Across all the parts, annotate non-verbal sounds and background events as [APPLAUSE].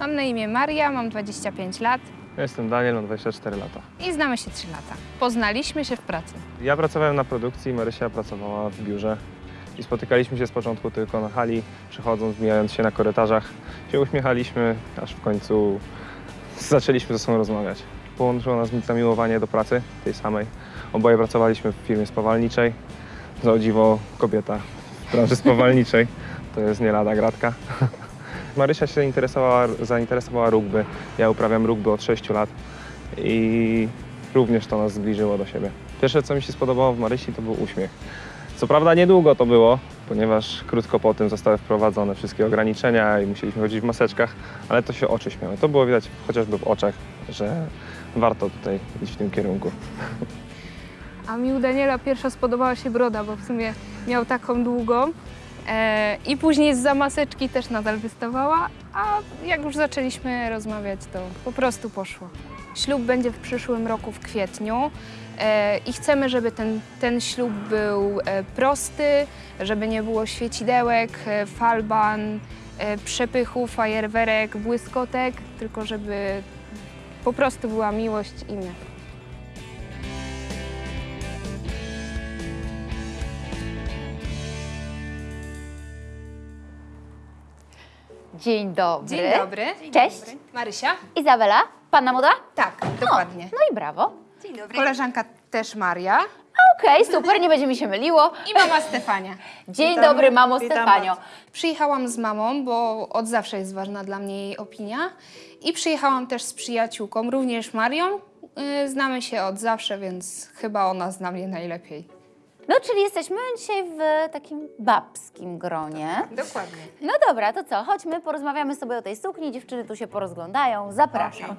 Mam na imię Maria, mam 25 lat Ja jestem Daniel, mam 24 lata. i znamy się 3 lata. Poznaliśmy się w pracy. Ja pracowałem na produkcji, Marysia pracowała w biurze i spotykaliśmy się z początku tylko na hali, przychodząc, mijając się na korytarzach. Się uśmiechaliśmy, aż w końcu zaczęliśmy ze sobą rozmawiać. Połączyło nas zamiłowanie do pracy, tej samej. Oboje pracowaliśmy w firmie spawalniczej. Za dziwo kobieta w branży spawalniczej. To jest nie lada gratka. Marysia się zainteresowała, zainteresowała rugby. Ja uprawiam rugby od 6 lat i również to nas zbliżyło do siebie. Pierwsze, co mi się spodobało w Marysi, to był uśmiech. Co prawda niedługo to było, ponieważ krótko po tym zostały wprowadzone wszystkie ograniczenia i musieliśmy chodzić w maseczkach, ale to się oczy śmiały. To było widać chociażby w oczach, że warto tutaj iść w tym kierunku. A mi u Daniela pierwsza spodobała się broda, bo w sumie miał taką długą. E, I później z maseczki też nadal wystawała, a jak już zaczęliśmy rozmawiać, to po prostu poszło. Ślub będzie w przyszłym roku w kwietniu e, i chcemy, żeby ten, ten ślub był e, prosty, żeby nie było świecidełek, falban, przepychów, fajerwerek, błyskotek, tylko żeby po prostu była miłość i my. Dzień dobry. Dzień dobry. Cześć. Marysia? Izabela, panna moda? Tak, dokładnie. No i brawo. Koleżanka też Maria Okej, super, nie będzie mi się myliło. i mama Stefania. [LAUGHS] Dzień dobry, mamo Stefanio. Przyjechałam z mamą, bo od zawsze jest ważna dla mnie jej opinia. I przyjechałam też z przyjaciółką, również Marią. Yy, Znamy się od zawsze, więc chyba ona zna mnie najlepiej. No, czyli jesteśmy dzisiaj w takim babskim gronie. Dokładnie. No dobra, to co? Chodźmy, porozmawiamy sobie o tej sukni. Dziewczyny tu się porozglądają. Zapraszam.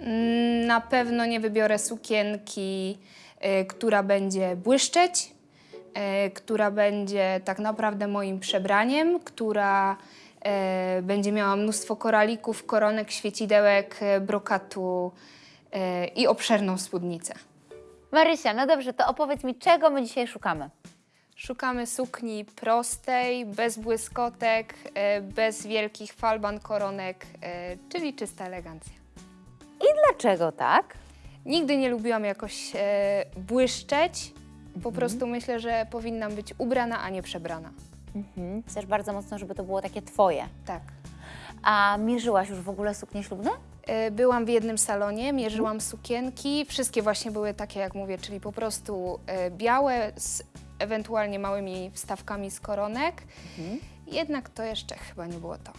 Mm, Na pewno nie wybiorę sukienki, y, która będzie błyszczeć, y, która będzie tak naprawdę moim przebraniem, która y, będzie miała mnóstwo koralików, koronek, świecidełek, y, brokatu y, i obszerną spódnicę. Marysia, no dobrze, to opowiedz mi, czego my dzisiaj szukamy? Szukamy sukni prostej, bez błyskotek, y, bez wielkich falban, koronek, y, czyli czysta elegancja. I dlaczego tak? Nigdy nie lubiłam jakoś e, błyszczeć. Po prostu myślę, że powinnam być ubrana, a nie przebrana. Mhm. Chcesz bardzo mocno, żeby to było takie twoje. Tak. A mierzyłaś już w ogóle suknie ślubne? E, byłam w jednym salonie, mierzyłam sukienki. Wszystkie właśnie były takie, jak mówię, czyli po prostu e, białe z ewentualnie małymi wstawkami z koronek. Jednak to jeszcze chyba nie było to.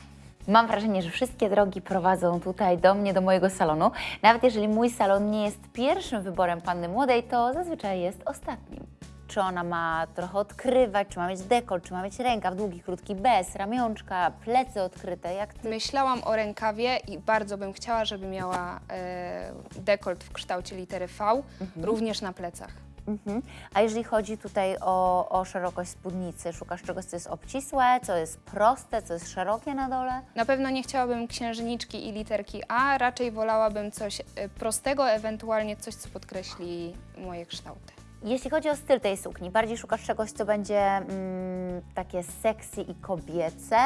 Mam wrażenie, że wszystkie drogi prowadzą tutaj do mnie, do mojego salonu. Nawet jeżeli mój salon nie jest pierwszym wyborem panny młodej, to zazwyczaj jest ostatnim. Czy ona ma trochę odkrywać, czy ma mieć dekolt, czy ma mieć rękaw długi, krótki, bez, ramionczka, plecy odkryte, jak ty. Myślałam o rękawie i bardzo bym chciała, żeby miała e, dekolt w kształcie litery V, również na plecach. Mhm. A jeżeli chodzi tutaj o, o szerokość spódnicy, szukasz czegoś, co jest obcisłe, co jest proste, co jest szerokie na dole? Na pewno nie chciałabym księżniczki i literki A, raczej wolałabym coś e, prostego, ewentualnie coś, co podkreśli moje kształty. Jeśli chodzi o styl tej sukni, bardziej szukasz czegoś, co będzie mm, takie sexy i kobiece?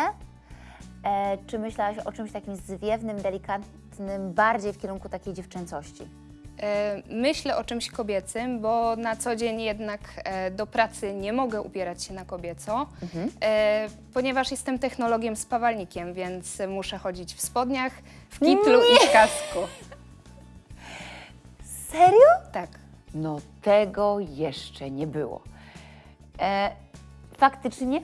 E, czy myślałaś o czymś takim zwiewnym, delikatnym, bardziej w kierunku takiej dziewczęcości? E, Myślę o czymś kobiecym, bo na co dzień jednak e, do pracy nie mogę ubierać się na kobieco, e, ponieważ jestem technologiem spawalnikiem, więc muszę chodzić w spodniach, w kitlu i w kasku. Serio? Tak. No tego jeszcze nie było. E, faktycznie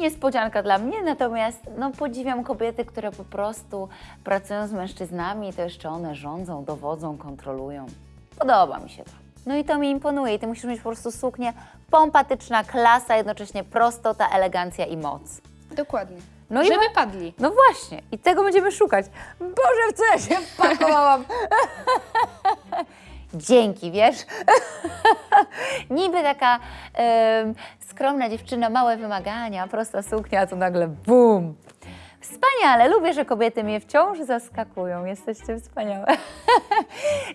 niespodzianka dla mnie, natomiast no, podziwiam kobiety, które po prostu pracują z mężczyznami, to jeszcze one rządzą, dowodzą, kontrolują. Podoba mi się to. No i to mi imponuje i ty musisz mieć po prostu suknię pompatyczna, klasa, jednocześnie prostota, elegancja i moc. Dokładnie. No i Żeby padli. No właśnie, i tego będziemy szukać. Boże, w co ja się wpakowałam? [LAUGHS] Dzięki, wiesz? [LAUGHS] Niby taka em, skromna dziewczyna, małe wymagania, prosta suknia, a tu nagle bum. Wspaniale, lubię, że kobiety mnie wciąż zaskakują. Jesteście wspaniałe. [LAUGHS]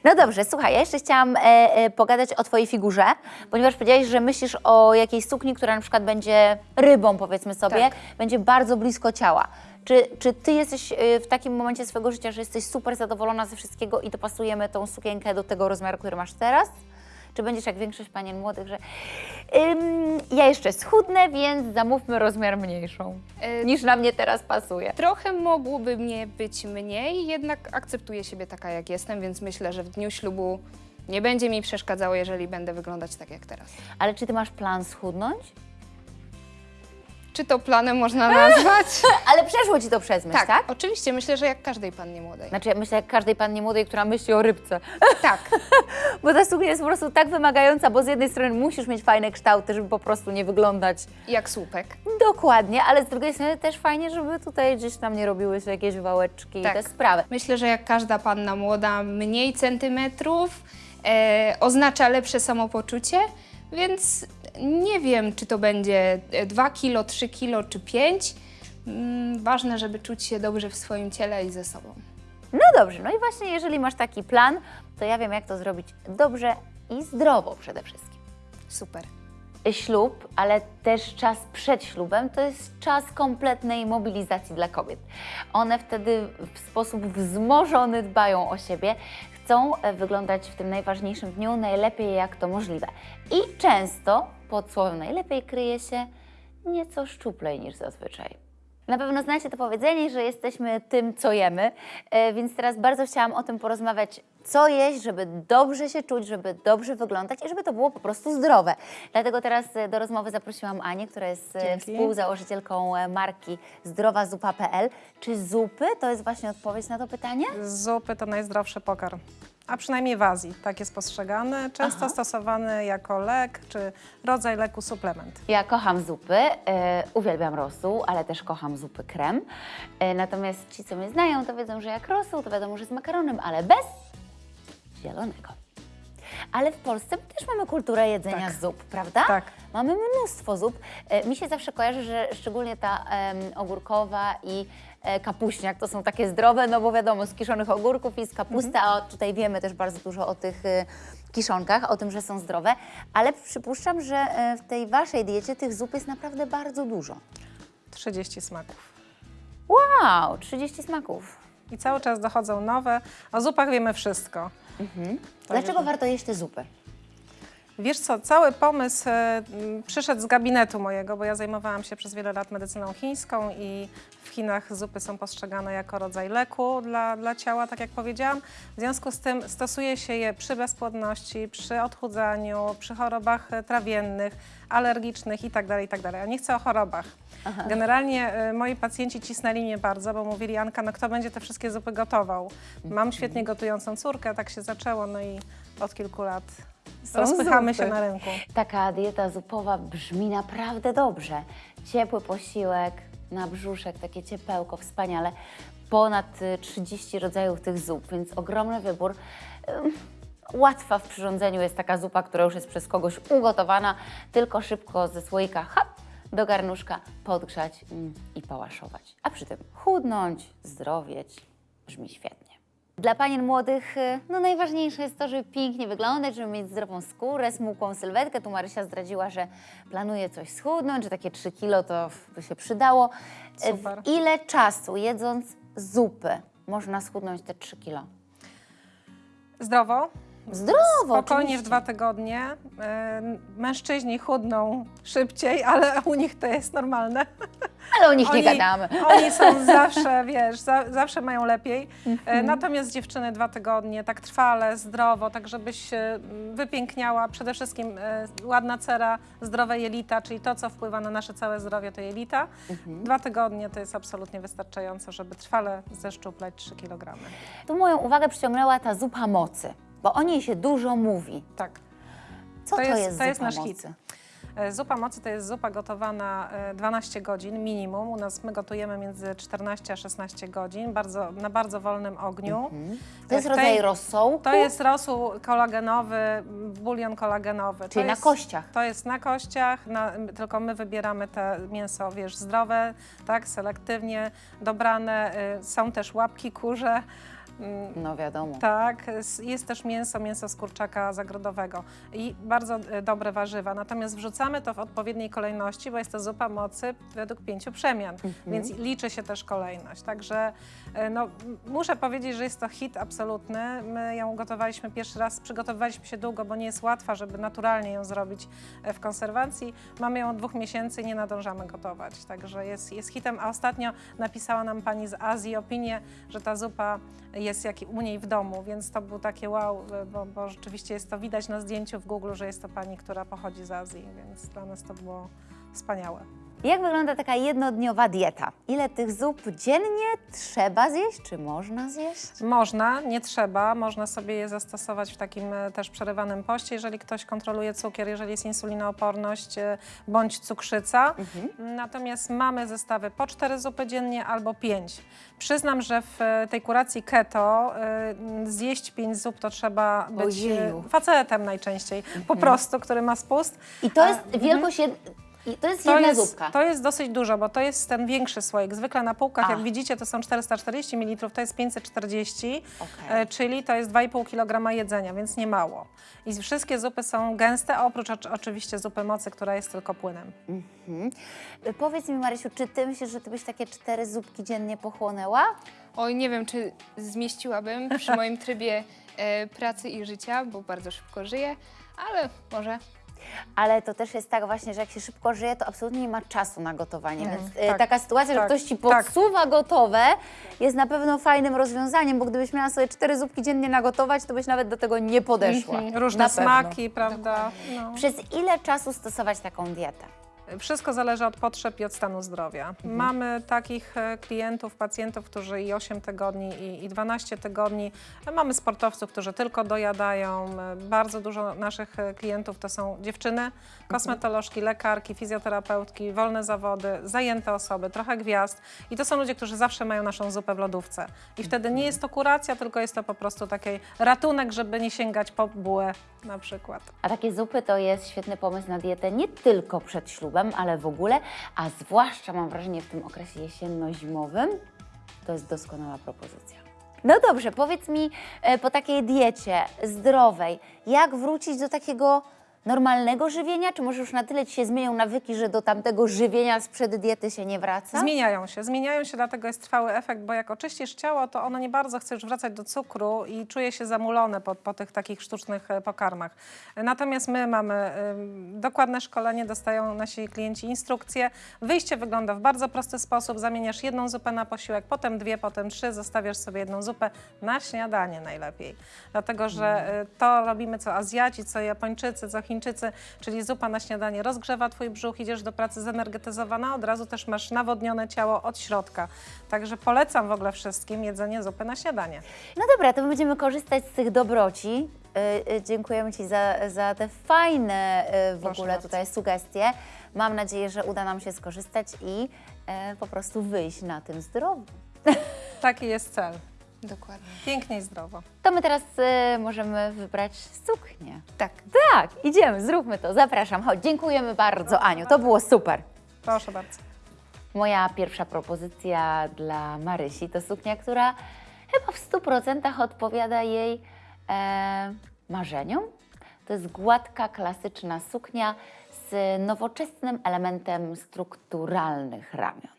No dobrze, słuchaj, ja jeszcze chciałam e, e, pogadać o Twojej figurze, ponieważ powiedziałaś, że myślisz o jakiejś sukni, która na przykład będzie rybą, powiedzmy sobie, Tak. będzie bardzo blisko ciała. Czy, czy Ty jesteś e, w takim momencie swojego życia, że jesteś super zadowolona ze wszystkiego i dopasujemy tą sukienkę do tego rozmiaru, który masz teraz? Czy będziesz jak większość panien młodych, że ym, ja jeszcze schudnę, więc zamówmy rozmiar mniejszą, E, niż na mnie teraz pasuje. Trochę mogłoby mnie być mniej, jednak akceptuję siebie taka, jak jestem, więc myślę, że w dniu ślubu nie będzie mi przeszkadzało, jeżeli będę wyglądać tak jak teraz. Ale czy Ty masz plan schudnąć? Czy to planem można nazwać? [LAUGHS] Ale przeszło Ci to przez myśl, tak? oczywiście. Myślę, że jak każdej pannie młodej. Znaczy, ja myślę, jak każdej pannie młodej, która myśli o rybce. [LAUGHS] Tak, Bo ta suknia jest po prostu tak wymagająca, bo z jednej strony musisz mieć fajne kształty, żeby po prostu nie wyglądać jak słupek. dokładnie, ale z drugiej strony też fajnie, żeby tutaj gdzieś tam nie robiły się jakieś wałeczki Tak. i te sprawy. Myślę, że jak każda panna młoda, mniej centymetrów e, oznacza lepsze samopoczucie, więc nie wiem, czy to będzie 2 kilo, 3 kilo czy 5. Mm, ważne, żeby czuć się dobrze w swoim ciele i ze sobą. No dobrze, no i właśnie jeżeli masz taki plan, to ja wiem, jak to zrobić dobrze i zdrowo przede wszystkim. Super. ślub, ale też czas przed ślubem, to jest czas kompletnej mobilizacji dla kobiet. One wtedy w sposób wzmożony dbają o siebie, chcą e, wyglądać w tym najważniejszym dniu najlepiej jak to możliwe. I często pod słowem najlepiej kryje się nieco szczuplej niż zazwyczaj. Na pewno znacie to powiedzenie, że jesteśmy tym, co jemy, e, więc teraz bardzo chciałam o tym porozmawiać, co jeść, żeby dobrze się czuć, żeby dobrze wyglądać i żeby to było po prostu zdrowe. Dlatego teraz e, do rozmowy zaprosiłam Anię, która jest e, Dzięki. współzałożycielką marki zdrowazupa.pl. Czy zupy to jest właśnie odpowiedź na to pytanie? Zupy to najzdrowszy pokarm. A przynajmniej w Azji tak jest postrzegany, często Aha. stosowany jako lek czy rodzaj leku suplement. Ja kocham zupy, e, uwielbiam rosół, ale też kocham zupy krem. E, natomiast ci, co mnie znają, to wiedzą, że jak rosół, to wiadomo, że z makaronem, ale bez zielonego. Ale w Polsce też mamy kulturę jedzenia Tak. zup, prawda? Tak. Mamy mnóstwo zup. E, mi się zawsze kojarzy, że szczególnie ta em, ogórkowa i kapuśniak to są takie zdrowe, no bo wiadomo, z kiszonych ogórków i z kapusty, a tutaj wiemy też bardzo dużo o tych e, kiszonkach, o tym, że są zdrowe, ale przypuszczam, że e, w tej waszej diecie tych zup jest naprawdę bardzo dużo. 30 smaków. Wow, 30 smaków. I cały czas dochodzą nowe. O zupach wiemy wszystko. Dlaczego warto jeść te zupy? Wiesz co, cały pomysł e, przyszedł z gabinetu mojego, bo ja zajmowałam się przez wiele lat medycyną chińską i w Chinach zupy są postrzegane jako rodzaj leku dla, dla ciała, tak jak powiedziałam. W związku z tym stosuje się je przy bezpłodności, przy odchudzaniu, przy chorobach e, trawiennych, alergicznych itd., itd. A nie chcę o chorobach. Generalnie e, moi pacjenci cisnęli mnie bardzo, bo mówili, Anka, no kto będzie te wszystkie zupy gotował? Mam świetnie gotującą córkę, tak się zaczęło, no i od kilku lat Są rozpychamy zupy. się na rynku. Taka dieta zupowa brzmi naprawdę dobrze. Ciepły posiłek, na brzuszek, takie ciepełko, wspaniale. Ponad y, 30 rodzajów tych zup, więc ogromny wybór. Ym, Łatwa w przyrządzeniu jest taka zupa, która już jest przez kogoś ugotowana, tylko szybko ze słoika hop, do garnuszka podgrzać mm, i pałaszować. A przy tym chudnąć, zdrowieć, brzmi świetnie. Dla panien młodych y, no najważniejsze jest to, żeby pięknie wyglądać, żeby mieć zdrową skórę, smukłą sylwetkę. Tu Marysia zdradziła, że planuje coś schudnąć, że takie 3 kilo to by się przydało. Y, Super. W ile czasu jedząc zupy można schudnąć te 3 kilo? Zdrowo, Zdrowo, spokojnie oczywiście. w dwa tygodnie. E, Mężczyźni chudną szybciej, ale u nich to jest normalne. Ale o nich nie gadamy. Oni są zawsze, wiesz, za, zawsze mają lepiej. E, Mhm. Natomiast dziewczyny dwa tygodnie, tak trwale, zdrowo, tak żebyś wypiękniała. Przede wszystkim e, ładna cera, zdrowe jelita, czyli to, co wpływa na nasze całe zdrowie, to jelita. Mhm. Dwa tygodnie to jest absolutnie wystarczająco, żeby trwale zeszczuplać 3 kg. Tu moją uwagę przyciągnęła ta zupa mocy, bo o niej się dużo mówi. Tak. Co to, To jest- jest, to jest nasz hit. E, Zupa mocy to jest zupa gotowana e, 12 godzin minimum. U nas my gotujemy między 14 a 16 godzin bardzo, na bardzo wolnym ogniu. Mhm. To jest W tej- rodzaj rosołu, To jest rosół kolagenowy, bulion kolagenowy. czyli to na jest, kościach. To jest na kościach, na, tylko my wybieramy te mięso, wiesz, zdrowe, tak, selektywnie dobrane. Są też łapki kurze. Mm, No wiadomo. tak, jest też mięso, mięso z kurczaka zagrodowego i bardzo e, dobre warzywa. Natomiast wrzucamy to w odpowiedniej kolejności, bo jest to zupa mocy według pięciu przemian, więc liczy się też kolejność. Także e, no, muszę powiedzieć, że jest to hit absolutny. My ją gotowaliśmy pierwszy raz, przygotowywaliśmy się długo, bo nie jest łatwa, żeby naturalnie ją zrobić e, w konserwacji. Mamy ją od dwóch miesięcy i nie nadążamy gotować, także jest, jest hitem. A ostatnio napisała nam pani z Azji opinię, że ta zupa jest jak u niej w domu, więc to był takie wow, bo, bo rzeczywiście jest to widać na zdjęciu w Google, że jest to pani, która pochodzi z Azji, więc dla nas to było wspaniałe. Jak wygląda taka jednodniowa dieta? Ile tych zup dziennie trzeba zjeść, czy można zjeść? Można, nie trzeba, można sobie je zastosować w takim e, też przerywanym poście, jeżeli ktoś kontroluje cukier, jeżeli jest insulinooporność e, bądź cukrzyca. Natomiast mamy zestawy po cztery zupy dziennie albo pięć. Przyznam, że w e, tej kuracji keto zjeść pięć zup to trzeba być Ojeju. facetem najczęściej, po prostu, który ma spust. I to jest wielkość, jed... i to jest To jedna jest, zupka. to jest dosyć dużo, bo to jest ten większy słoik. Zwykle na półkach, A. jak widzicie, to są 440 ml, to jest 540, Okej. e, czyli to jest 2,5 kg jedzenia, więc nie mało. I wszystkie zupy są gęste, oprócz ocz- oczywiście zupy mocy, która jest tylko płynem. Mhm. Powiedz mi, Marysiu, czy ty myślisz, że ty byś takie cztery zupki dziennie pochłonęła? Oj, nie wiem, czy zmieściłabym przy moim trybie e, pracy i życia, bo bardzo szybko żyję, ale może. Ale to też jest tak właśnie, że jak się szybko żyje, to absolutnie nie ma czasu na gotowanie. Mhm, Więc e, tak, taka sytuacja, że tak, ktoś ci tak. podsuwa gotowe, jest na pewno fajnym rozwiązaniem, bo gdybyś miała sobie cztery zupki dziennie nagotować, to byś nawet do tego nie podeszła. Różne Na pewno. smaki, prawda? No. Przez ile czasu stosować taką dietę? Wszystko zależy od potrzeb i od stanu zdrowia. Mamy takich e, klientów, pacjentów, którzy i 8 tygodni, i, i 12 tygodni. Mamy sportowców, którzy tylko dojadają. E, Bardzo dużo naszych e, klientów to są dziewczyny, kosmetolożki, lekarki, fizjoterapeutki, wolne zawody, zajęte osoby, trochę gwiazd. I to są ludzie, którzy zawsze mają naszą zupę w lodówce. I wtedy nie jest to kuracja, tylko jest to po prostu taki ratunek, żeby nie sięgać po bułę na przykład. A takie zupy to jest świetny pomysł na dietę nie tylko przed ślubem, ale w ogóle, a zwłaszcza mam wrażenie w tym okresie jesienno-zimowym, to jest doskonała propozycja. No dobrze, powiedz mi e, po takiej diecie zdrowej, jak wrócić do takiego normalnego żywienia? Czy może już na tyle Ci się zmienią nawyki, że do tamtego żywienia sprzed diety się nie wraca? Zmieniają się, zmieniają się, dlatego jest trwały efekt, bo jak oczyścisz ciało, to ono nie bardzo chce już wracać do cukru i czuje się zamulone po, po tych takich sztucznych e, pokarmach. Natomiast my mamy ym, dokładne szkolenie, dostają nasi klienci instrukcje. Wyjście wygląda w bardzo prosty sposób. Zamieniasz jedną zupę na posiłek, potem dwie, potem trzy, zostawiasz sobie jedną zupę na śniadanie najlepiej. Dlatego, że y, to robimy co Azjaci, co Japończycy, co Chińczycy, czyli zupa na śniadanie rozgrzewa twój brzuch, idziesz do pracy zenergetyzowana, od razu też masz nawodnione ciało od środka. Także polecam w ogóle wszystkim jedzenie zupy na śniadanie. No dobra, to my będziemy korzystać z tych dobroci. Y, y, dziękujemy Ci za, za te fajne y, w Proszę ogóle bardzo. tutaj sugestie. Mam nadzieję, że uda nam się skorzystać i po prostu wyjść na tym zdrowo. Taki jest cel. Dokładnie. Pięknie i zdrowo. To my teraz y, możemy wybrać suknię. Tak. Tak, idziemy, zróbmy to. Zapraszam. Chodź, dziękujemy bardzo, Aniu. To było super. Proszę bardzo. Moja pierwsza propozycja dla Marysi to suknia, która chyba w 100% odpowiada jej e, marzeniom. To jest gładka, klasyczna suknia z nowoczesnym elementem strukturalnych ramion.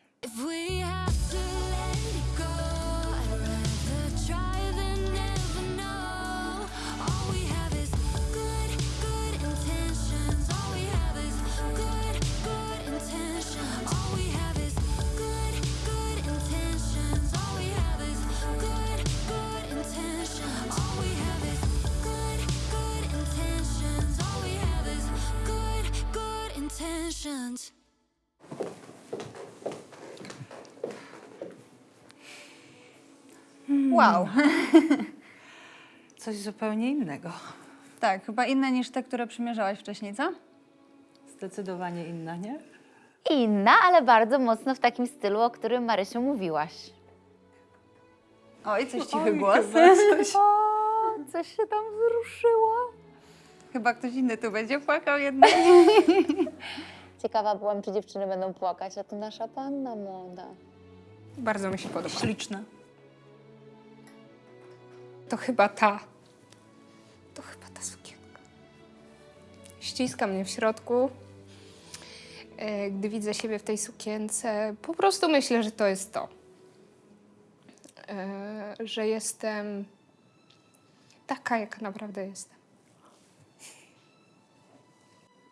Wow. [LAUGHS] Coś zupełnie innego. Tak, chyba inne niż te, które przymierzałaś wcześniej, co? Zdecydowanie inna, nie? Inna, ale bardzo mocno w takim stylu, o którym Marysiu mówiłaś. Oj, coś cichy Oj, głos. chyba coś. O, [LAUGHS] coś się tam wzruszyło. Chyba ktoś inny tu będzie płakał jednak. [LAUGHS] Ciekawa byłam, czy dziewczyny będą płakać, a tu nasza panna młoda. Bardzo mi się podoba. Śliczne. To chyba ta. To chyba ta sukienka. Ściska mnie w środku. E, Gdy widzę siebie w tej sukience, po prostu myślę, że to jest to. E, Że jestem taka, jaka naprawdę jestem.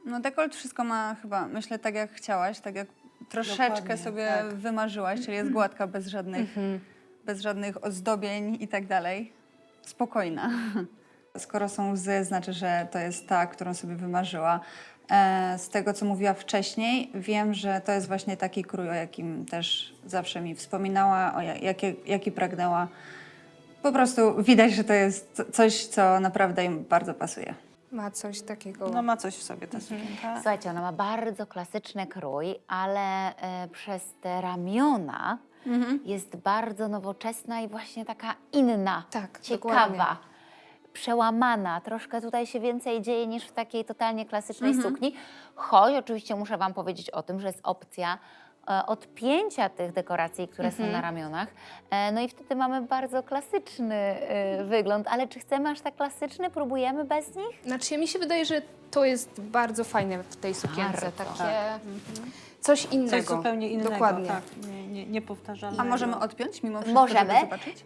No dekolt wszystko ma chyba, myślę, tak jak chciałaś, tak jak troszeczkę Dokładnie, sobie tak. wymarzyłaś, czyli jest [CLEARS THROAT] gładka, bez żadnych, bez żadnych ozdobień i tak dalej. Spokojna. [LAUGHS] Skoro są łzy, znaczy, że to jest ta, którą sobie wymarzyła. E, Z tego, co mówiła wcześniej, wiem, że to jest właśnie taki krój, o jakim też zawsze mi wspominała, o jakie, jaki pragnęła. Po prostu widać, że to jest coś, co naprawdę im bardzo pasuje. Ma coś takiego. No ma coś w sobie ta sukienka. Słuchajcie, ona ma bardzo klasyczny krój, ale e, przez te ramiona jest bardzo nowoczesna i właśnie taka inna, Tak, ciekawa, dokładnie. przełamana. Troszkę tutaj się więcej dzieje niż w takiej totalnie klasycznej sukni. Choć oczywiście muszę Wam powiedzieć o tym, że jest opcja e, odpięcia tych dekoracji, które są na ramionach. E, No i wtedy mamy bardzo klasyczny e, wygląd. Ale czy chcemy aż tak klasyczny? Próbujemy bez nich? Znaczy, mi się wydaje, że to jest bardzo fajne w tej sukience. Bardzo, Takie coś innego. Coś zupełnie innego. Dokładnie. Tak, nie, nie, niepowtarzalnego. A możemy odpiąć mimo wszystko, Możemy.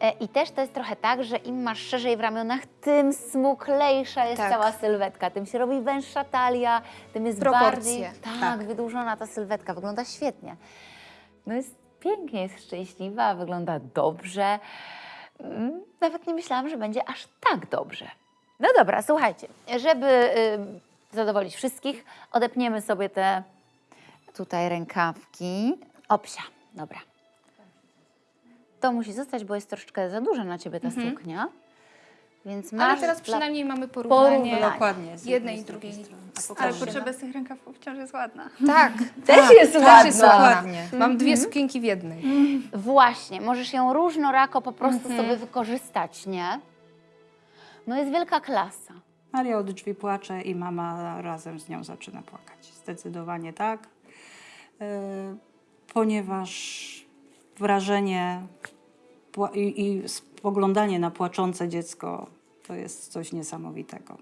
E, I też to jest trochę tak, że im masz szerzej w ramionach, tym smuklejsza jest Tak. cała sylwetka, tym się robi węższa talia, tym jest Proporcje. bardziej tak, wydłużona ta sylwetka. Wygląda świetnie. No jest pięknie, jest szczęśliwa, wygląda dobrze. Mm, Nawet nie myślałam, że będzie aż tak dobrze. No dobra, słuchajcie, żeby y, zadowolić wszystkich, odepniemy sobie te tutaj rękawki. Opsia, dobra. To musi zostać, bo jest troszeczkę za duża na ciebie ta suknia. Więc masz Ale teraz przynajmniej mamy porównanie. Porównanie. Dokładnie. z Jednej i z drugiej strony. Ale potrzeba z tych rękawków wciąż jest ładna. [LAUGHS] Tak, Też jest też ładna. jest ładna. Dokładnie. Mam dwie sukienki w jednej. Właśnie, możesz ją różnorako po prostu Mhm. sobie wykorzystać, nie? No jest wielka klasa. Maria od drzwi płacze i mama razem z nią zaczyna płakać. Zdecydowanie tak. Yy, ponieważ wrażenie i, i spoglądanie na płaczące dziecko to jest coś niesamowitego.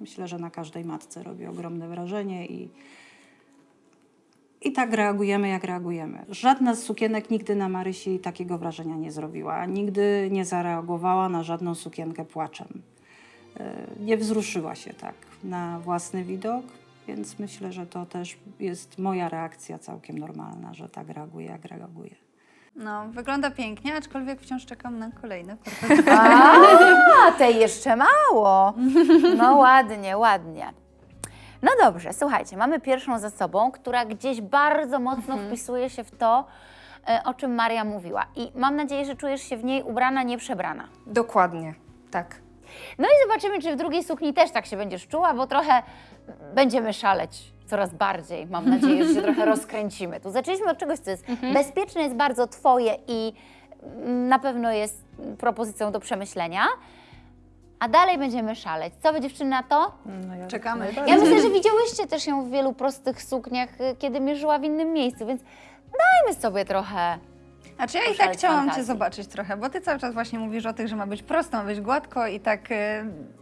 Myślę, że na każdej matce robi ogromne wrażenie i, i tak reagujemy, jak reagujemy. Żadna z sukienek nigdy na Marysi takiego wrażenia nie zrobiła. Nigdy nie zareagowała na żadną sukienkę płaczem. E, nie wzruszyła się tak na własny widok, więc myślę, że to też jest moja reakcja całkiem normalna, że tak reaguję, jak reaguję. No, wygląda pięknie, aczkolwiek wciąż czekam na kolejne [LAUGHS] A, tej jeszcze mało. No ładnie, ładnie. No dobrze, słuchajcie, mamy pierwszą za sobą, która gdzieś bardzo mocno wpisuje się w to, e, o czym Maria mówiła. I mam nadzieję, że czujesz się w niej ubrana, nie przebrana. Dokładnie, tak. No i zobaczymy, czy w drugiej sukni też tak się będziesz czuła, bo trochę będziemy szaleć coraz bardziej. Mam nadzieję, że się trochę [LAUGHS] rozkręcimy. Tu zaczęliśmy od czegoś, co jest bezpieczne, jest bardzo Twoje i na pewno jest propozycją do przemyślenia. A dalej będziemy szaleć. Co wy dziewczyny na to? No ja Czekamy. Ja myślę, że widziałyście też ją w wielu prostych sukniach, kiedy mierzyła w innym miejscu, więc dajmy sobie trochę. Znaczy ja i tak chciałam fantazji. Cię zobaczyć trochę, bo Ty cały czas właśnie mówisz o tych, że ma być prosto, ma być gładko i tak, z-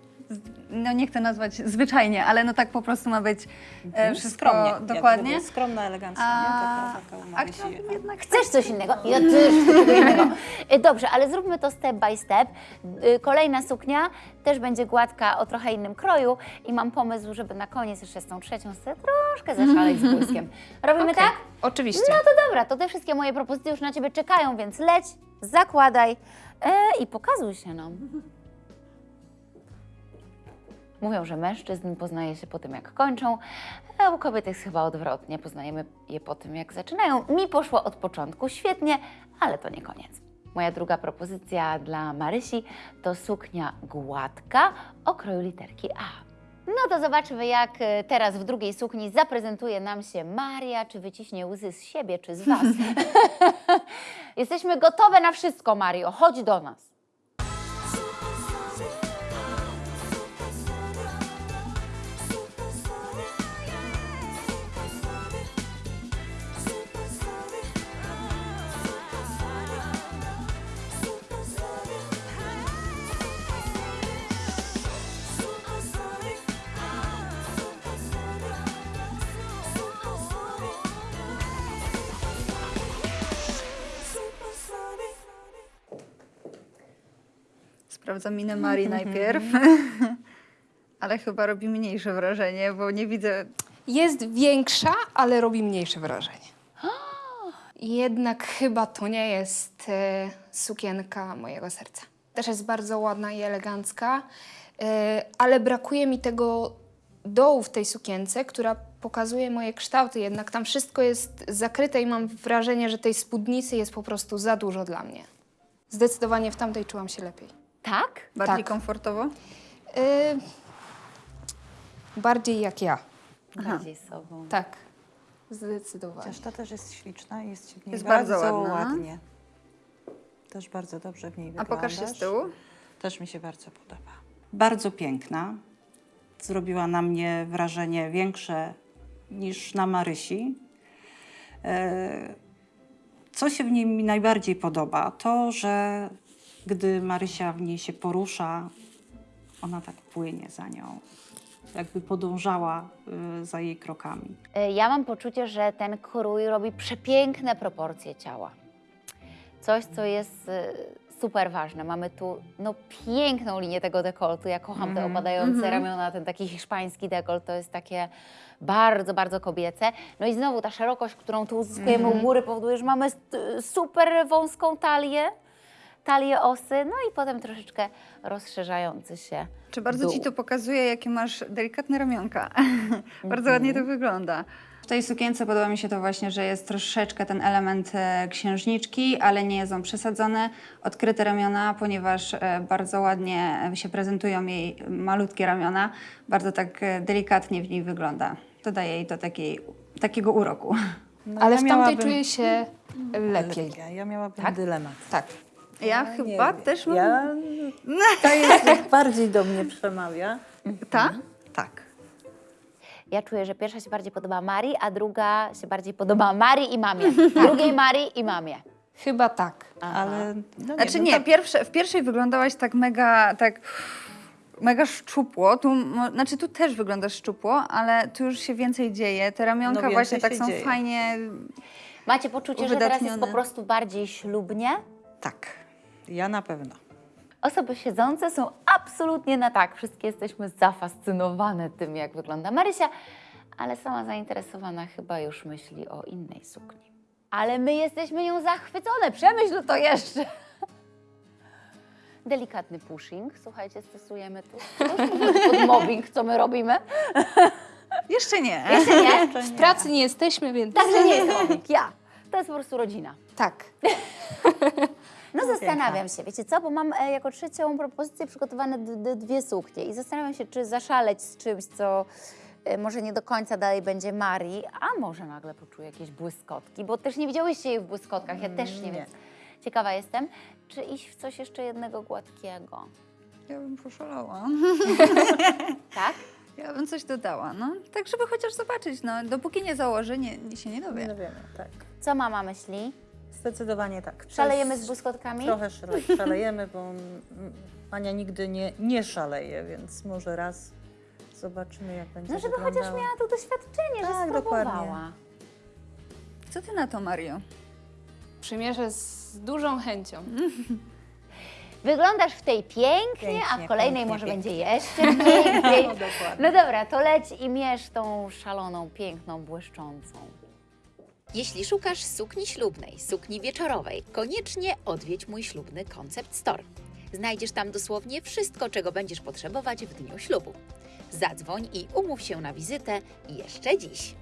no nie chcę nazwać zwyczajnie, ale no tak po prostu ma być e, wszystko Skromnie. jak dokładnie. mówię, skromna, elegancka, A, nie? Taka, a jednak Chcesz coś innego? Ja też chcę [LAUGHS] innego. Y, Dobrze, ale zróbmy to step by step. Y, Kolejna suknia też będzie gładka o trochę innym kroju i mam pomysł, żeby na koniec jeszcze z tą trzecią sobie troszkę zaszaleć z [LAUGHS] błyskiem. Robimy Okej, tak? Oczywiście. No to dobra, to te wszystkie moje propozycje już na Ciebie czekają, więc leć, zakładaj e, i pokazuj się nam. Mówią, że mężczyzn poznaje się po tym, jak kończą, a u kobiet jest chyba odwrotnie. Poznajemy je po tym, jak zaczynają. Mi poszło od początku świetnie, ale to nie koniec. Moja druga propozycja dla Marysi to suknia gładka o kroju literki A. No to zobaczmy, jak e, teraz w drugiej sukni zaprezentuje nam się Maria. Czy wyciśnie łzy z siebie, czy z Was? [LAUGHS] [LAUGHS] Jesteśmy gotowe na wszystko, Mario. Chodź do nas. Sprawdzam minę Marii najpierw. [LAUGHS] Ale chyba robi mniejsze wrażenie, bo nie widzę. Jest większa, ale robi mniejsze wrażenie. Jednak chyba to nie jest e, sukienka mojego serca. Też jest bardzo ładna i elegancka, e, ale brakuje mi tego dołu w tej sukience, która pokazuje moje kształty. Jednak tam wszystko jest zakryte i mam wrażenie, że tej spódnicy jest po prostu za dużo dla mnie. Zdecydowanie w tamtej czułam się lepiej. Tak? Bardziej Tak. komfortowo? E, bardziej jak ja. Bardziej sobą. Tak, zdecydowanie. Chociaż ta też jest śliczna i jest w niej Jest bardzo, bardzo ładna. ładnie. Też bardzo dobrze w niej A wyglądasz. pokaż się z tyłu. Też mi się bardzo podoba. Bardzo piękna. Zrobiła na mnie wrażenie większe niż na Marysi. E, Co się w niej mi najbardziej podoba? To, że gdy Marysia w niej się porusza, ona tak płynie za nią. Jakby podążała y, za jej krokami. E, Ja mam poczucie, że ten krój robi przepiękne proporcje ciała. Coś, co jest e, super ważne. Mamy tu no, piękną linię tego dekoltu. Ja kocham te opadające ramiona, ten taki hiszpański dekolt. To jest takie bardzo, bardzo kobiece. No i znowu ta szerokość, którą tu uzyskujemy u góry powoduje, że mamy s- super wąską talię, talię osy, no i potem troszeczkę rozszerzający się Czy bardzo ci dół. to pokazuje, jakie masz delikatne ramionka? [LAUGHS] bardzo ładnie to wygląda. W tej sukience podoba mi się to właśnie, że jest troszeczkę ten element e, księżniczki, ale nie jest on przesadzony. Odkryte ramiona, ponieważ e, bardzo ładnie e, się prezentują jej malutkie ramiona. Bardzo tak e, delikatnie w niej wygląda. To daje jej to takiej, takiego uroku. No, Ale ja w tamtej miałabym- czuję się lepiej. Ja, ja miałabym Tak? dylemat. Tak. Ja nie chyba wiem. też mam... Ja, [LAUGHS] ta jest bardziej do mnie przemawia. Ta? Tak. Ja czuję, że pierwsza się bardziej podoba Marii, a druga się bardziej podoba Marii i mamie. [LAUGHS] Drugiej Marii i mamie. Chyba tak. Ale no Znaczy wiem, nie, tak- pierwsze, w pierwszej wyglądałaś tak mega, tak mega szczupło. Tu, mo- znaczy tu też wyglądasz szczupło, ale tu już się więcej dzieje. Te ramionka No, właśnie tak są dzieje. fajnie. Macie poczucie, że teraz jest po prostu bardziej ślubnie? Tak. Ja na pewno. Osoby siedzące są absolutnie na tak. Wszystkie jesteśmy zafascynowane tym, jak wygląda Marysia, ale sama zainteresowana chyba już myśli o innej sukni. Ale my jesteśmy nią zachwycone. Przemyśl to jeszcze. Delikatny pushing. Słuchajcie, stosujemy tu. To jest pod mobbing, co my robimy. Jeszcze nie. Jeszcze nie? W pracy nie jesteśmy, więc Także nie jest mobbing. Ja. To jest po prostu rodzina. tak. [LAUGHS] No zastanawiam się, wiecie co, bo mam e, jako trzecią propozycję przygotowane dwie suknie i zastanawiam się, czy zaszaleć z czymś, co e, może nie do końca dalej będzie Marii, a może nagle poczuję jakieś błyskotki, bo też nie widziałyście jej w błyskotkach, ja też nie, Nie. wiem. Ciekawa jestem, czy iść w coś jeszcze jednego gładkiego, Ja bym poszalała. [LAUGHS] tak? Ja bym coś dodała, no. Tak, żeby chociaż zobaczyć, no. Dopóki nie założę, nie, nie się nie dowie. No wiemy, tak. Co mama myśli? Zdecydowanie tak. Szalejemy z błyskotkami? Trochę szale, [LAUGHS] szalejemy, bo Ania nigdy nie, nie szaleje, więc może raz zobaczymy, jak będzie No żeby wyglądało. chociaż miała to doświadczenie, że Tak, spróbowała. dokładnie. Co ty na to, Mario? Przymierzę z dużą chęcią. [LAUGHS] Wyglądasz w tej pięknie, a w Pięknie, kolejnej pięknie, może pięknie. będzie jeszcze piękniej. [LAUGHS] No, dokładnie. No dobra, to leć i mierz tą szaloną, piękną, błyszczącą. Jeśli szukasz sukni ślubnej, sukni wieczorowej, koniecznie odwiedź mój ślubny Concept Store. Znajdziesz tam dosłownie wszystko, czego będziesz potrzebować w dniu ślubu. Zadzwoń i umów się na wizytę jeszcze dziś.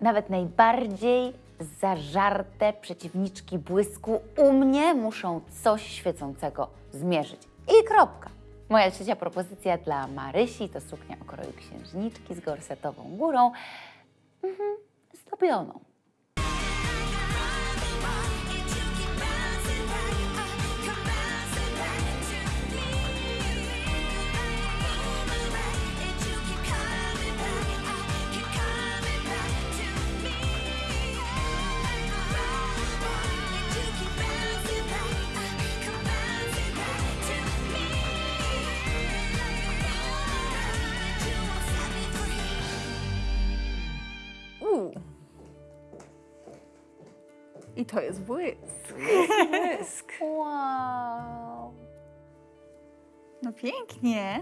Nawet najbardziej Zażarte przeciwniczki błysku u mnie muszą coś świecącego zmierzyć. I kropka. Moja trzecia propozycja dla Marysi to suknia o kroju księżniczki z gorsetową górą, mhm, zdobioną. I to jest błysk. Błysk. [LAUGHS] Wow. No pięknie.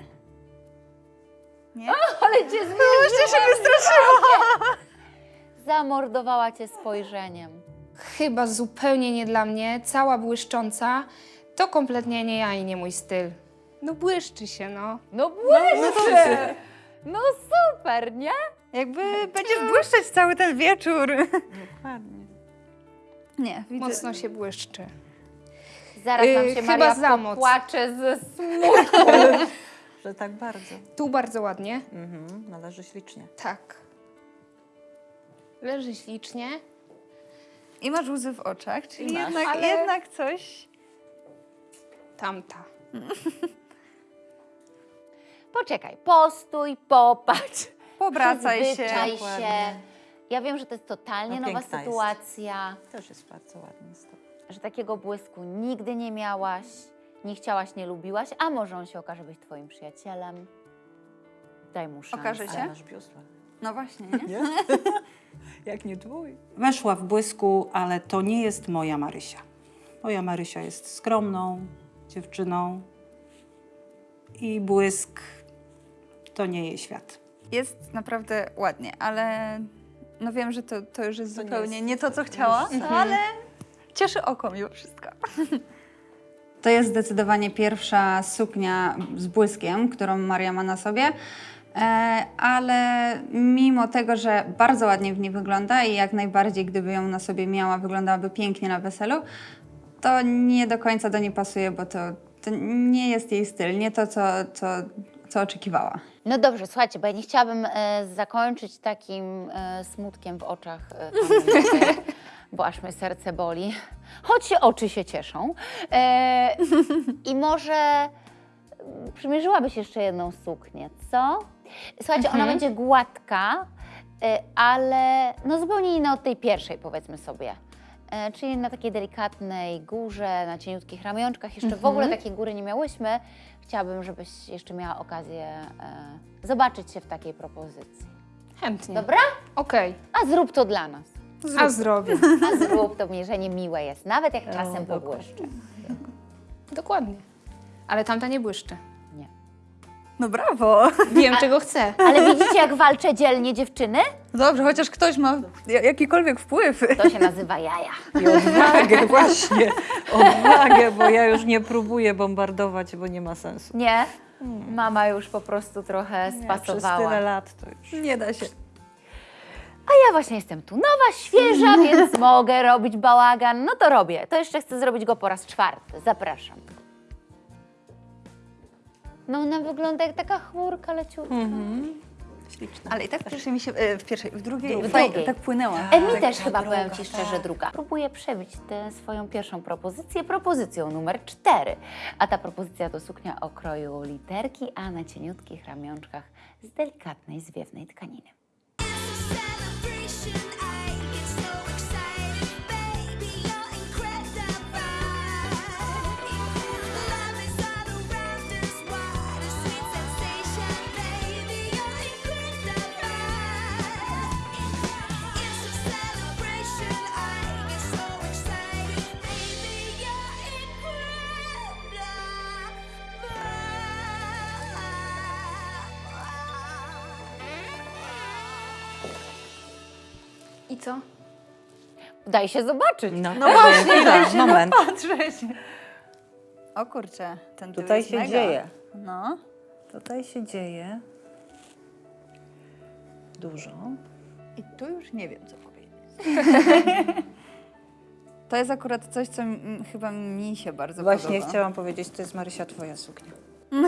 Nie? Ale cię zmierzyła! się wystraszyła! [LAUGHS] Zamordowała cię spojrzeniem. Chyba zupełnie nie dla mnie, cała błyszcząca. To kompletnie nie ja i nie mój styl. No błyszczy się, no. No błyszczy! No super, nie? Jakby będziesz błyszczeć cały ten wieczór. Dokładnie. Nie, widzę. no. Mocno się błyszczy. Zaraz nam Yy, się chyba Maria za moc. popłacze ze smutku. [LAUGHS] Że tak bardzo. Tu bardzo ładnie. Mhm, należy ślicznie. Tak. Leży ślicznie. I masz łzy w oczach, czyli masz. jednak, Ale- jednak coś. Tamta. [LAUGHS] Poczekaj, postój, popatrz. Powracaj się. Się. Ja wiem, że to jest totalnie No nowa piękna jest. sytuacja, Też jest bardzo ładnie. z że takiego błysku nigdy nie miałaś, nie chciałaś, nie lubiłaś, a może on się okaże być twoim przyjacielem. Daj mu szansę. Okaże się? No właśnie, [LAUGHS] nie? [LAUGHS] Jak nie twój. Weszła w błysku, ale to nie jest moja Marysia. Moja Marysia jest skromną dziewczyną i błysk to nie jej świat. Jest naprawdę ładnie, ale no wiem, że to, to już jest To nie zupełnie jest- nie to, co chciała, ale cieszy oko mimo wszystko. To jest zdecydowanie pierwsza suknia z błyskiem, którą Maria ma na sobie. E, ale mimo tego, że bardzo ładnie w niej wygląda i jak najbardziej, gdyby ją na sobie miała, wyglądałaby pięknie na weselu, to nie do końca do niej pasuje, bo to, to nie jest jej styl, nie to, co, co, co oczekiwała. No dobrze, słuchajcie, bo ja nie chciałabym e, zakończyć takim e, smutkiem w oczach e, bo aż mnie serce boli. Choć oczy się cieszą. E, I może mm, przymierzyłabyś jeszcze jedną suknię, co? Słuchajcie, ona będzie gładka, e, ale no zupełnie inna od tej pierwszej, powiedzmy sobie. E, czyli na takiej delikatnej górze, na cieniutkich ramionczkach. Jeszcze w ogóle takiej góry nie miałyśmy. Chciałabym, żebyś jeszcze miała okazję e, zobaczyć się w takiej propozycji. Chętnie. Dobra? Okej. A zrób to dla nas. A zrobię. A zrób to mierzenie miłe jest, nawet jak czasem pobłyszczy. Dokładnie. Ale tamta nie błyszczy. Nie. No brawo! Wiem, czego chcę. Ale widzicie, jak walczę dzielnie dziewczyny? Dobrze, chociaż ktoś ma ja- jakikolwiek wpływ. To się nazywa jaja. I odwagę właśnie, odwagę, bo ja już nie próbuję bombardować, bo nie ma sensu. Nie? Mama już po prostu trochę Przez spasowała. tyle lat to już. Nie da się. A ja właśnie jestem tu nowa, świeża, więc [LAUGHS] mogę robić bałagan. No to robię. To jeszcze chcę zrobić go po raz czwarty. Zapraszam. No ona wygląda jak taka chmurka leciutka. Śliczne. Ale i tak w pierwszej mi się, e, w pierwszej, w drugiej, W tutaj drugiej. tak płynęła. E, mi Tak, też chyba, droga, powiem Ci tak. szczerze, druga. Próbuję przebić tę swoją pierwszą propozycję propozycją numer cztery. A ta propozycja to suknia o kroju literki, a na cieniutkich ramionczkach z delikatnej, zwiewnej tkaniny. Celebration, co? Daj się zobaczyć. No, No właśnie, daj się moment. O kurczę, ten tył Tutaj jest się mega. dzieje. No. Tutaj się dzieje dużo. I tu już nie wiem, co powiedzieć. [LAUGHS] To jest akurat coś, co chyba mi się bardzo Właśnie podoba. chciałam powiedzieć, to jest Marysia twoja suknia. [LAUGHS]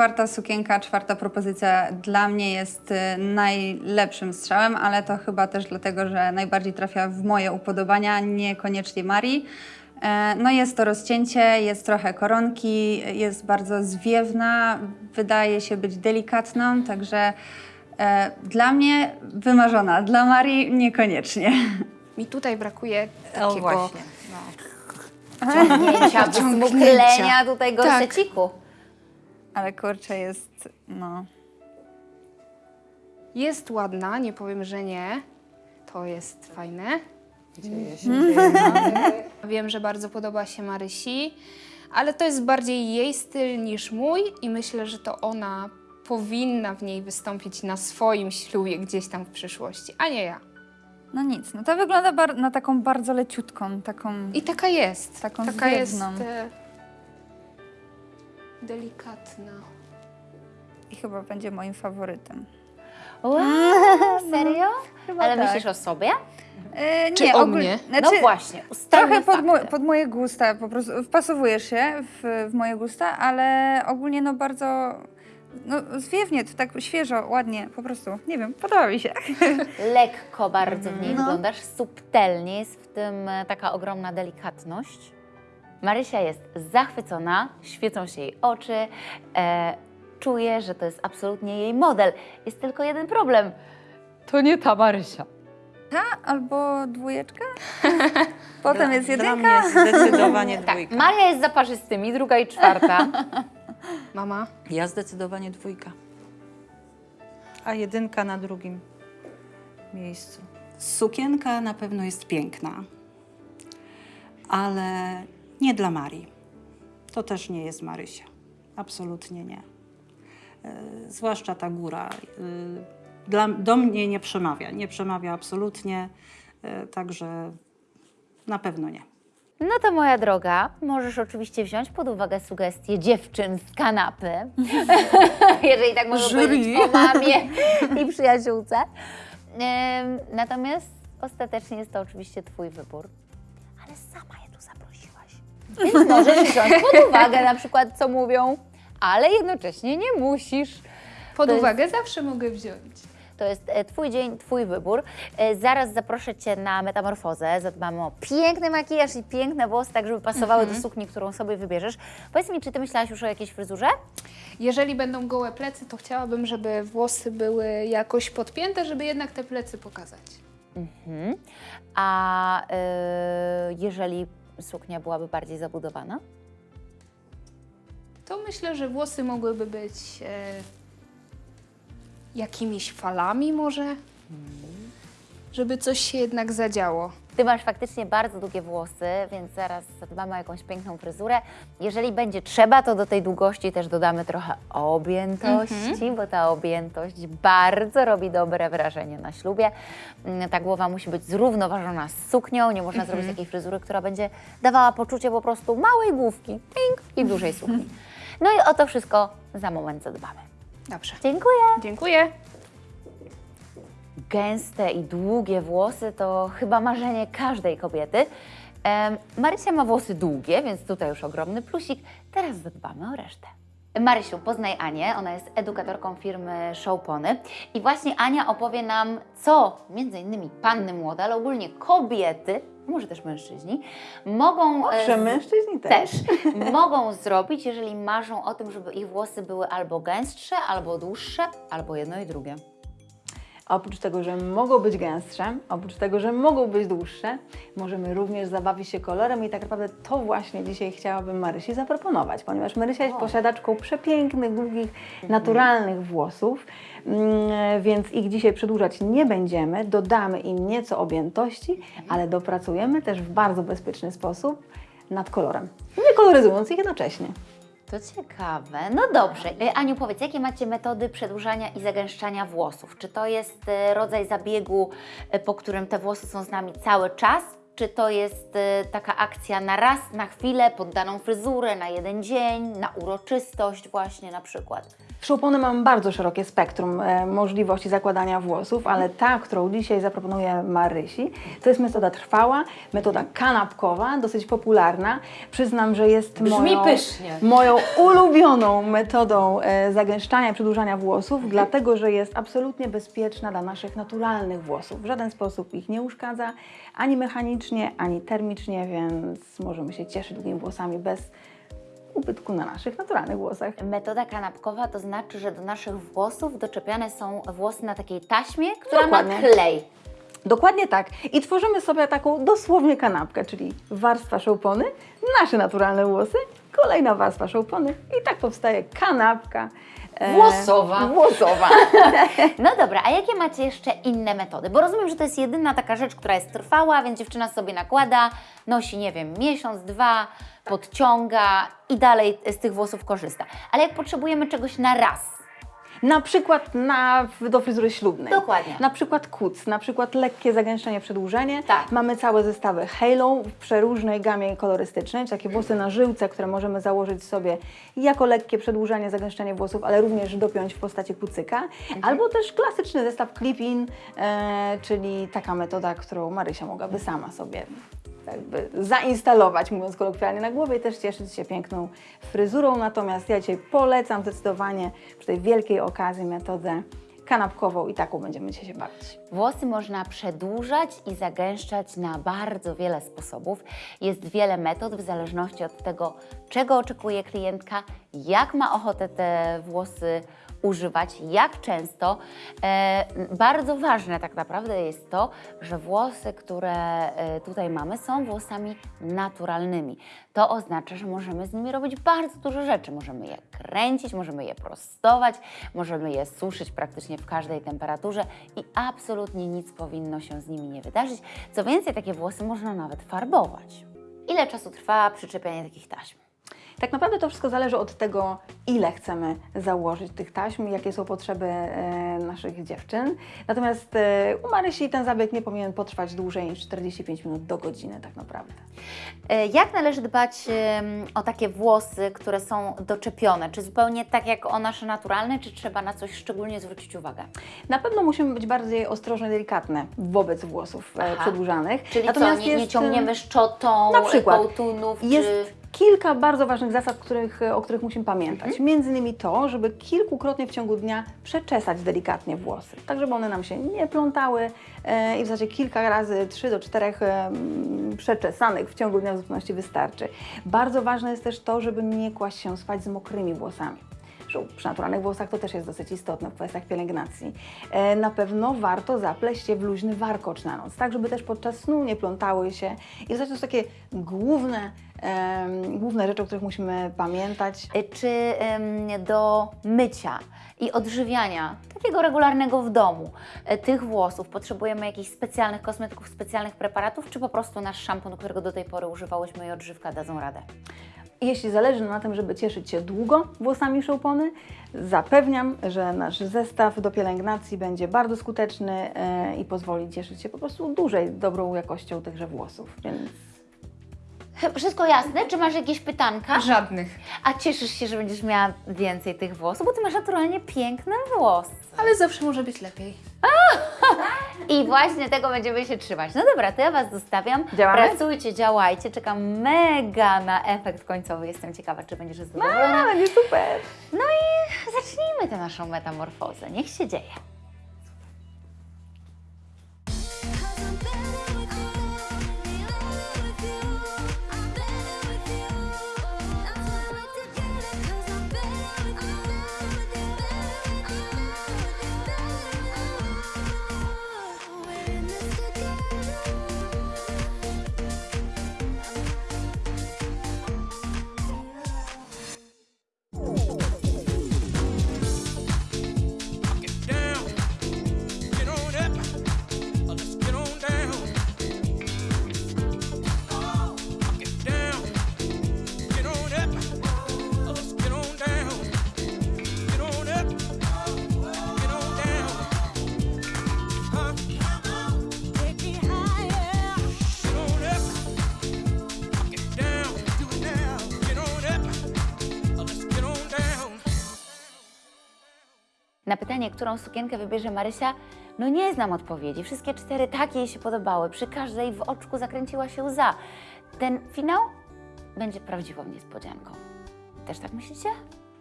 Czwarta sukienka, czwarta propozycja dla mnie jest y, najlepszym strzałem, ale to chyba też dlatego, że najbardziej trafia w moje upodobania, niekoniecznie Marii. E, No jest to rozcięcie, jest trochę koronki, jest bardzo zwiewna, wydaje się być delikatną, także e, dla mnie wymarzona, dla Marii niekoniecznie. Mi tutaj brakuje O takiego... właśnie. No. Ciągnięcia, [LAUGHS] tutaj Tak. Ale kurczę jest, no... Jest ładna, nie powiem, że nie. To jest fajne. Dzieje się, dzieje. [LAUGHS] Wiem, że bardzo podoba się Marysi, ale to jest bardziej jej styl niż mój i myślę, że to ona powinna w niej wystąpić na swoim ślubie gdzieś tam w przyszłości, a nie ja. No nic, no to wygląda na taką bardzo leciutką, taką... I taka jest. Taką taka jest e, delikatna. I chyba będzie moim faworytem. Wow, [LAUGHS] serio? Ale tak. myślisz o sobie? E, Czy nie, o ogól- mnie? Znaczy, no właśnie, ustalmy Trochę pod, mo- fakty. pod moje gusta, po prostu wpasowujesz się w, w moje gusta, ale ogólnie no bardzo no, zwiewnie, to tak świeżo, ładnie, po prostu, nie wiem, podoba mi się. [LAUGHS] Lekko bardzo w niej No. wyglądasz, subtelnie, jest w tym e, taka ogromna delikatność. Marysia jest zachwycona, świecą się jej oczy, e, czuje, że to jest absolutnie jej model. Jest tylko jeden problem. To nie ta Marysia. Albo dwójeczka, [LAUGHS] potem Dla- jest Dla jedynka. mnie jest zdecydowanie [LAUGHS] Tak, dwójka. Maria jest za parzystymi, druga i czwarta. [LAUGHS] Mama? Ja zdecydowanie dwójka. A jedynka na drugim miejscu. Sukienka na pewno jest piękna, ale nie dla Marii. To też nie jest Marysia. Absolutnie nie. E, zwłaszcza ta góra. e, Dla, do mnie nie przemawia. Nie przemawia absolutnie, e, także na pewno nie. No to moja droga, możesz oczywiście wziąć pod uwagę sugestie dziewczyn z kanapy, [LAUGHS] jeżeli tak Jury. powiedzieć po mamie i przyjaciółce. Natomiast ostatecznie jest to oczywiście Twój wybór, Więc możesz wziąć pod uwagę na przykład, co mówią, ale jednocześnie nie musisz. Pod To jest- uwagę zawsze mogę wziąć. To jest e, Twój dzień, Twój wybór. E, Zaraz zaproszę Cię na metamorfozę. Zadbamy o piękny makijaż i piękne włosy, tak żeby pasowały do sukni, którą sobie wybierzesz. Powiedz mi, czy Ty myślałaś już o jakiejś fryzurze? Jeżeli będą gołe plecy, to chciałabym, żeby włosy były jakoś podpięte, żeby jednak te plecy pokazać. Mhm. A e, jeżeli suknia byłaby bardziej zabudowana? To myślę, że włosy mogłyby być e, jakimiś falami może, żeby coś się jednak zadziało. Ty masz faktycznie bardzo długie włosy, więc zaraz zadbamy o jakąś piękną fryzurę. Jeżeli będzie trzeba, to do tej długości też dodamy trochę objętości, bo ta objętość bardzo robi dobre wrażenie na ślubie. Mm, Ta głowa musi być zrównoważona z suknią, nie można zrobić takiej fryzury, która będzie dawała poczucie po prostu małej główki ping, i dużej sukni. No i o to wszystko za moment zadbamy. Dobrze. Dziękuję. Dziękuję. Gęste i długie włosy to chyba marzenie każdej kobiety. Marysia ma włosy długie, więc tutaj już ogromny plusik. Teraz zadbamy o resztę. Marysiu, poznaj Anię. Ona jest edukatorką firmy Showpony. I właśnie Ania opowie nam, co między innymi panny młode, ale ogólnie kobiety, może też mężczyźni, mogą... e, z- mężczyźni też [LAUGHS] mogą zrobić, jeżeli marzą o tym, żeby ich włosy były albo gęstsze, albo dłuższe, albo jedno i drugie. Oprócz tego, że mogą być gęstsze, oprócz tego, że mogą być dłuższe, możemy również zabawić się kolorem i tak naprawdę to właśnie dzisiaj chciałabym Marysi zaproponować, ponieważ Marysia jest posiadaczką przepięknych, długich, naturalnych włosów, mm, więc ich dzisiaj przedłużać nie będziemy, dodamy im nieco objętości, ale dopracujemy też w bardzo bezpieczny sposób nad kolorem, nie koloryzując ich jednocześnie. To ciekawe. No dobrze. E, Aniu, powiedz, jakie macie metody przedłużania i zagęszczania włosów? Czy to jest e, rodzaj zabiegu, e, po którym te włosy są z nami cały czas? Czy to jest e, taka akcja na raz, na chwilę, pod daną fryzurę, na jeden dzień, na uroczystość właśnie na przykład? W Szoupony mam bardzo szerokie spektrum e, możliwości zakładania włosów, ale ta, którą dzisiaj zaproponuję Marysi, to jest metoda trwała, metoda kanapkowa, dosyć popularna. Przyznam, że jest moją, pysznie. moją ulubioną metodą e, zagęszczania i przedłużania włosów, dlatego że jest absolutnie bezpieczna dla naszych naturalnych włosów. W żaden sposób ich nie uszkadza, ani mechanicznie, ani termicznie, więc możemy się cieszyć długimi włosami bez ubytku na naszych naturalnych włosach. Metoda kanapkowa to znaczy, że do naszych włosów doczepiane są włosy na takiej taśmie, która Dokładnie. ma klej. Dokładnie tak. I tworzymy sobie taką dosłownie kanapkę, czyli warstwa szoupony, nasze naturalne włosy, kolejna warstwa szoupony i tak powstaje kanapka. E, Włosowa. Włosowa. [LAUGHS] No dobra, a jakie macie jeszcze inne metody? Bo rozumiem, że to jest jedyna taka rzecz, która jest trwała, więc dziewczyna sobie nakłada, nosi, nie wiem, miesiąc, dwa, podciąga i dalej z tych włosów korzysta. Ale jak potrzebujemy czegoś na raz, Na przykład na, do fryzury ślubnej. Dokładnie. Na przykład kuc, na przykład lekkie zagęszczenie, przedłużenie. Tak. Mamy całe zestawy Halo w przeróżnej gamie kolorystycznej, takie włosy na żyłce, które możemy założyć sobie jako lekkie przedłużenie, zagęszczenie włosów, ale również dopiąć w postaci kucyka. Mhm. Albo też klasyczny zestaw clip-in, e, czyli taka metoda, którą Marysia mogłaby sama sobie jakby zainstalować, mówiąc kolokwialnie, na głowie i też cieszyć się piękną fryzurą. Natomiast ja dzisiaj polecam zdecydowanie przy tej wielkiej okazji metodę kanapkową i taką będziemy dzisiaj się bawić. Włosy można przedłużać i zagęszczać na bardzo wiele sposobów. Jest wiele metod w zależności od tego, czego oczekuje klientka, jak ma ochotę te włosy używać, jak często. E, bardzo ważne tak naprawdę jest to, że włosy, które e, tutaj mamy, są włosami naturalnymi. To oznacza, że możemy z nimi robić bardzo dużo rzeczy. Możemy je kręcić, możemy je prostować, możemy je suszyć praktycznie w każdej temperaturze i absolutnie nic powinno się z nimi nie wydarzyć. Co więcej, takie włosy można nawet farbować. Ile czasu trwa przyczepianie takich taśm? Tak naprawdę to wszystko zależy od tego, ile chcemy założyć tych taśm, jakie są potrzeby e, naszych dziewczyn. Natomiast e, u Marysi ten zabieg nie powinien potrwać dłużej niż 45 minut do godziny tak naprawdę. E, Jak należy dbać o takie włosy, które są doczepione? Czy zupełnie tak jak o nasze naturalne, czy trzeba na coś szczególnie zwrócić uwagę? Na pewno musimy być bardziej ostrożne, delikatne wobec włosów Aha. przedłużanych. Czyli Natomiast co, nie, nie ciągniemy szczotą, na przykład kołtunów, Jest czy... kilka bardzo ważnych zasad, których, o których musimy pamiętać. Mhm. Między innymi to, żeby kilkukrotnie w ciągu dnia przeczesać delikatnie włosy, tak żeby one nam się nie plątały e, i w zasadzie kilka razy, 3 do 4 przeczesanych w ciągu dnia w zupełności wystarczy. Bardzo ważne jest też to, żeby nie kłaść się spać z mokrymi włosami. Zresztą Przy naturalnych włosach to też jest dosyć istotne w kwestiach pielęgnacji. E, Na pewno warto zapleść je w luźny warkocz na noc, tak żeby też podczas snu nie plątały się. I to są takie główne, główne rzeczy, o których musimy pamiętać. E, Czy do mycia i odżywiania, takiego regularnego w domu, e, tych włosów potrzebujemy jakichś specjalnych kosmetyków, specjalnych preparatów, czy po prostu nasz szampon, którego do tej pory używałyśmy i odżywka dadzą radę? Jeśli zależy na tym, żeby cieszyć się długo włosami szoupony, zapewniam, że nasz zestaw do pielęgnacji będzie bardzo skuteczny e, i pozwoli cieszyć się po prostu dłużej dobrą jakością tychże włosów. Więc Wszystko jasne? Czy masz jakieś pytanka? Żadnych. A cieszysz się, że będziesz miała więcej tych włosów, bo ty masz naturalnie piękne włosy. Ale zawsze może być lepiej. I właśnie tego będziemy się trzymać. No dobra, to ja Was zostawiam. Działamy? Pracujcie, działajcie. Czekam mega na efekt końcowy. Jestem ciekawa, czy będziesz zadowolona. a, będzie super! No i zacznijmy tę naszą metamorfozę. Niech się dzieje. Pytanie, którą sukienkę wybierze Marysia, no nie znam odpowiedzi. Wszystkie cztery tak jej się podobały. Przy każdej w oczku zakręciła się łza. Ten finał będzie prawdziwą niespodzianką. Też tak myślicie?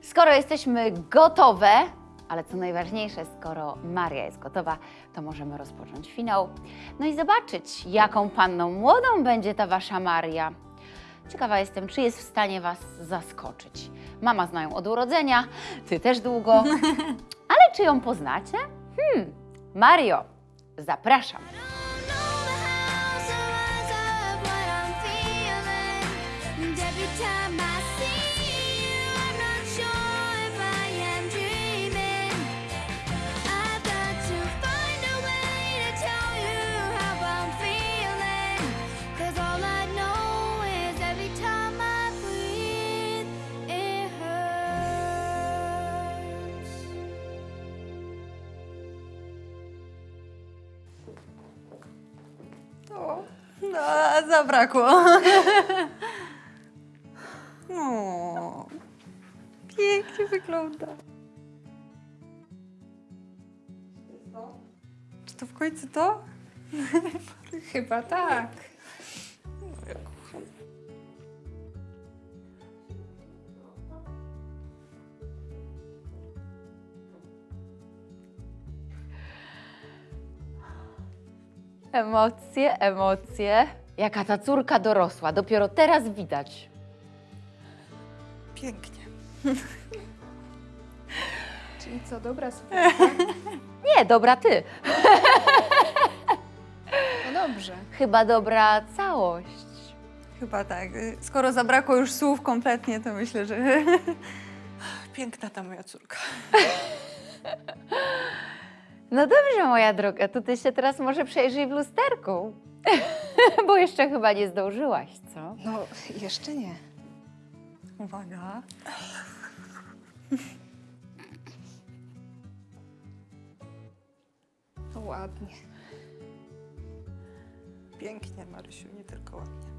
Skoro jesteśmy gotowe, ale co najważniejsze, skoro Maria jest gotowa, to możemy rozpocząć finał. No i zobaczyć, jaką panną młodą będzie ta wasza Maria. Ciekawa jestem, czy jest w stanie was zaskoczyć. Mama zna ją od urodzenia, ty też długo. [LAUGHS] Ale czy ją poznacie? Hmm, Mario, zapraszam. O, no, a zabrakło. [LAUGHS] O, pięknie wygląda. Czy to w końcu to? [LAUGHS] Chyba tak. Emocje, emocje. Jaka ta córka dorosła, dopiero teraz widać. Pięknie. [LAUGHS] Czyli co, dobra sukienka? [LAUGHS] Nie, dobra ty. [LAUGHS] No dobrze. Chyba dobra całość. Chyba tak. Skoro zabrakło już słów kompletnie, to myślę, że Piękna ta moja córka. No dobrze, moja droga, to ty się teraz może przejrzyj w lusterku. [LAUGHS] Bo jeszcze chyba nie zdążyłaś, co? No, jeszcze nie. uwaga. Ładnie. Pięknie, Marysiu, nie tylko ładnie.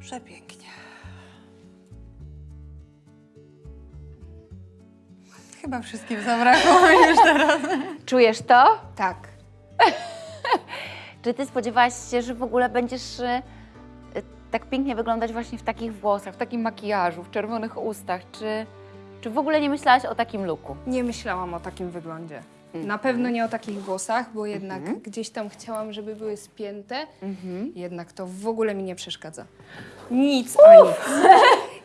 Przepięknie. Chyba wszystkim zabrakło już teraz. Czujesz to? Tak. [LAUGHS] Czy ty spodziewałaś się, że w ogóle będziesz y, tak pięknie wyglądać właśnie w takich włosach, w takim makijażu, w czerwonych ustach? Czy, czy w ogóle nie myślałaś o takim looku? Nie myślałam o takim wyglądzie. Mhm. Na pewno nie o takich włosach, bo jednak gdzieś tam chciałam, żeby były spięte. Mhm. Jednak to w ogóle mi nie przeszkadza. Nic a nic.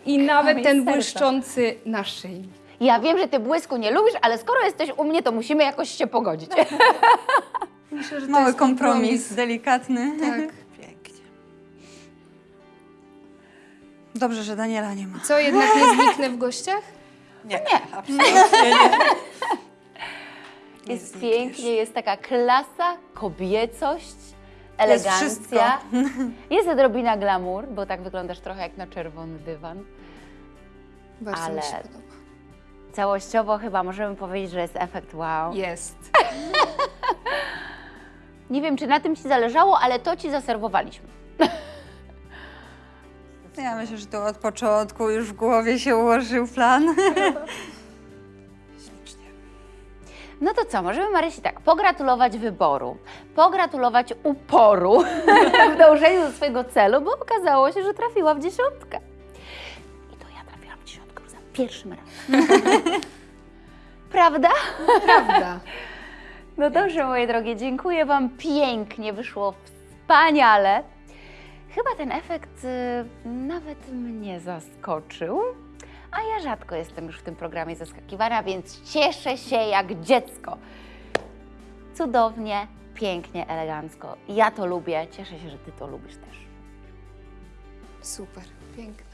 I [LAUGHS] nawet ten błyszczący naszyjnik. Ja wiem, że ty błysku nie lubisz, ale skoro jesteś u mnie, to musimy jakoś się pogodzić. [LAUGHS] Myślę, że to Mały jest kompromis, delikatny. Tak. [LAUGHS] Pięknie. Dobrze, że Daniela nie ma. Co, jednak nie zniknę w gościach? Nie, nie. absolutnie nie. [LAUGHS] Jest znikniesz. pięknie, jest taka klasa, kobiecość, Jest elegancja. wszystko. Jest odrobina glamour, bo tak wyglądasz trochę jak na czerwony dywan. Bardzo Ale- mi się podoba. Całościowo chyba możemy powiedzieć, że jest efekt wow. Jest. [LAUGHS] Nie wiem, czy na tym Ci zależało, ale to Ci zaserwowaliśmy. [LAUGHS] Ja myślę, że to od początku już w głowie się ułożył plan. [LAUGHS] Ślicznie. No to co, możemy Marysi tak, pogratulować wyboru, pogratulować uporu w dążeniu do swojego celu, bo okazało się, że trafiła w dziesiątkę. Pierwszym razem. [LAUGHS] Prawda? Prawda. No dobrze, moje drogie, dziękuję Wam pięknie, wyszło wspaniale. Chyba ten efekt y, nawet mnie zaskoczył, a ja rzadko jestem już w tym programie zaskakiwana, więc cieszę się jak dziecko. Cudownie, pięknie, elegancko. Ja to lubię, cieszę się, że Ty to lubisz też. Super. Piękne.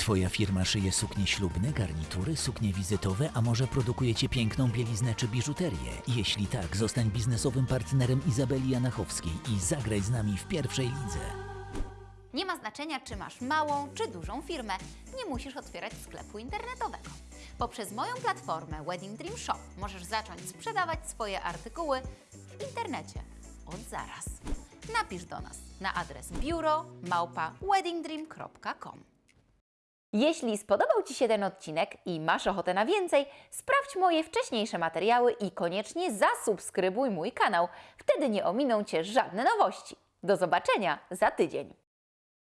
Twoja firma szyje suknie ślubne, garnitury, suknie wizytowe, a może produkujecie piękną bieliznę czy biżuterię? Jeśli tak, zostań biznesowym partnerem Izabeli Janachowskiej i zagraj z nami w pierwszej lidze. Nie ma znaczenia, czy masz małą czy dużą firmę. Nie musisz otwierać sklepu internetowego. Poprzez moją platformę Wedding Dream Shop możesz zacząć sprzedawać swoje artykuły w internecie od zaraz. Napisz do nas na adres biuro małpa weddingdream.com. Jeśli spodobał Ci się ten odcinek i masz ochotę na więcej, sprawdź moje wcześniejsze materiały i koniecznie zasubskrybuj mój kanał. Wtedy nie ominą Cię żadne nowości. Do zobaczenia za tydzień.